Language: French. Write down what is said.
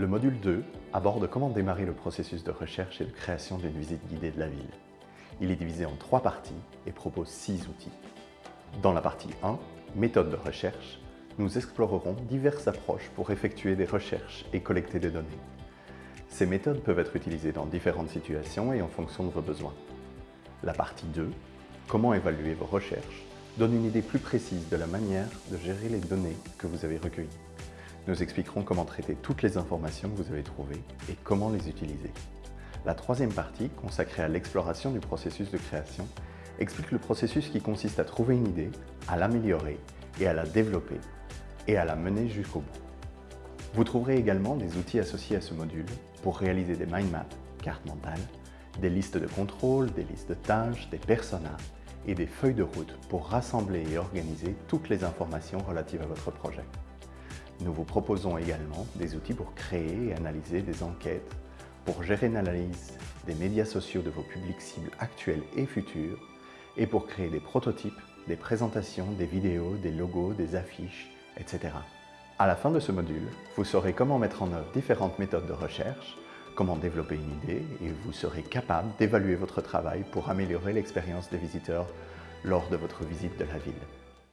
Le module 2 aborde comment démarrer le processus de recherche et de création d'une visite guidée de la ville. Il est divisé en trois parties et propose six outils. Dans la partie 1, méthode de recherche, nous explorerons diverses approches pour effectuer des recherches et collecter des données. Ces méthodes peuvent être utilisées dans différentes situations et en fonction de vos besoins. La partie 2, comment évaluer vos recherches, donne une idée plus précise de la manière de gérer les données que vous avez recueillies. Nous expliquerons comment traiter toutes les informations que vous avez trouvées et comment les utiliser. La troisième partie, consacrée à l'exploration du processus de création, explique le processus qui consiste à trouver une idée, à l'améliorer et à la développer et à la mener jusqu'au bout. Vous trouverez également des outils associés à ce module pour réaliser des mind maps, cartes mentales, des listes de contrôle, des listes de tâches, des personas et des feuilles de route pour rassembler et organiser toutes les informations relatives à votre projet. Nous vous proposons également des outils pour créer et analyser des enquêtes, pour gérer une analyse des médias sociaux de vos publics cibles actuels et futurs, et pour créer des prototypes, des présentations, des vidéos, des logos, des affiches, etc. À la fin de ce module, vous saurez comment mettre en œuvre différentes méthodes de recherche, comment développer une idée et vous serez capable d'évaluer votre travail pour améliorer l'expérience des visiteurs lors de votre visite de la ville.